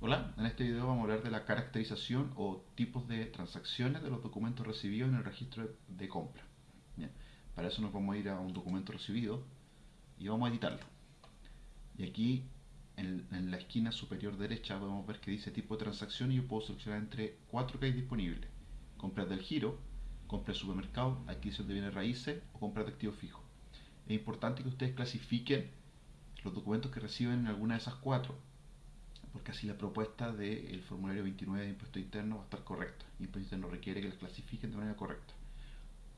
Hola, en este video vamos a hablar de la caracterización o tipos de transacciones de los documentos recibidos en el registro de compra. Bien, para eso nos vamos a ir a un documento recibido y vamos a editarlo. Y aquí en, en la esquina superior derecha podemos ver que dice tipo de transacción y yo puedo seleccionar entre cuatro que hay disponibles. Compras del giro, compras de supermercado, adquisición de bienes raíces o compras de activos fijos. Es importante que ustedes clasifiquen los documentos que reciben en alguna de esas cuatro porque así la propuesta del formulario 29 de impuesto interno va a estar correcta. Impuesto interno requiere que las clasifiquen de manera correcta.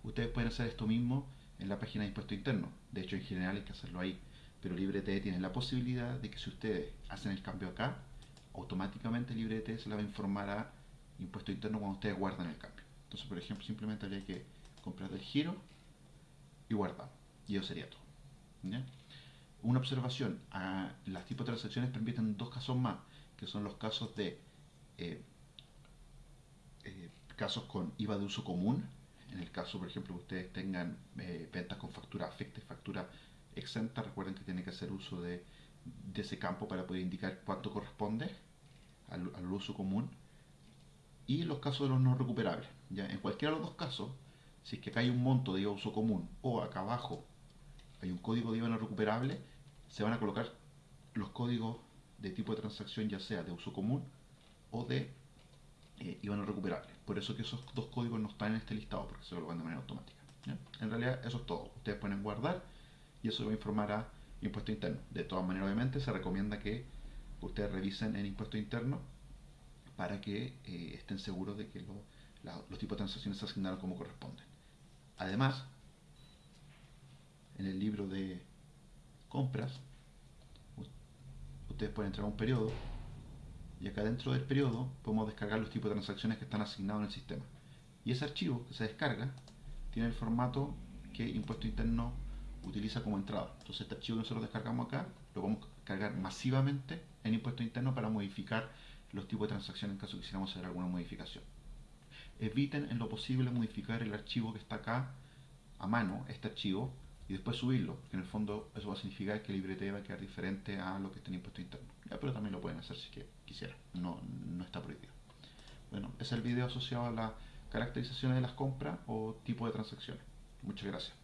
Ustedes pueden hacer esto mismo en la página de impuesto interno. De hecho, en general hay que hacerlo ahí. Pero LibreT tiene la posibilidad de que si ustedes hacen el cambio acá, automáticamente LibreT se la va a informar a impuesto interno cuando ustedes guardan el cambio. Entonces, por ejemplo, simplemente habría que comprar el giro y guardar. Y eso sería todo. Una observación, a las tipos de transacciones permiten dos casos más, que son los casos de eh, eh, casos con IVA de uso común, en el caso, por ejemplo, que ustedes tengan eh, ventas con factura afecta y factura exenta, recuerden que tienen que hacer uso de, ese campo para poder indicar cuánto corresponde al, al, uso común. Y los casos de los no recuperables. ¿ya? En cualquiera de los dos casos, si es que acá hay un monto de IVA de uso común o acá abajo hay un código de IVA no recuperable, se van a colocar los códigos de tipo de transacción ya sea de uso común o de eh, IVA no recuperable. Por eso que esos dos códigos no están en este listado, porque se colocan de manera automática. En realidad eso es todo. Ustedes pueden guardar y eso va a informar a impuesto interno. De todas maneras, obviamente, se recomienda que ustedes revisen en impuesto interno para que eh, estén seguros de que los tipos de transacciones se asignaron como corresponden. Además, en el libro de compras, ustedes pueden entrar a un periodo y acá dentro del periodo podemos descargar los tipos de transacciones que están asignados en el sistema. Y ese archivo que se descarga tiene el formato que Impuesto Interno utiliza como entrada. Entonces este archivo que nosotros descargamos acá lo vamos a cargar masivamente en Impuesto Interno para modificar los tipos de transacciones en caso que quisiéramos hacer alguna modificación. Eviten en lo posible modificar el archivo que está acá a mano, este archivo, y después subirlo, porque en el fondo eso va a significar que el libreté va a quedar diferente a lo que está en impuesto interno. pero también lo pueden hacer si que quisieran, no, no está prohibido. Bueno, es el video asociado a la caracterización de las compras o tipo de transacciones. Muchas gracias.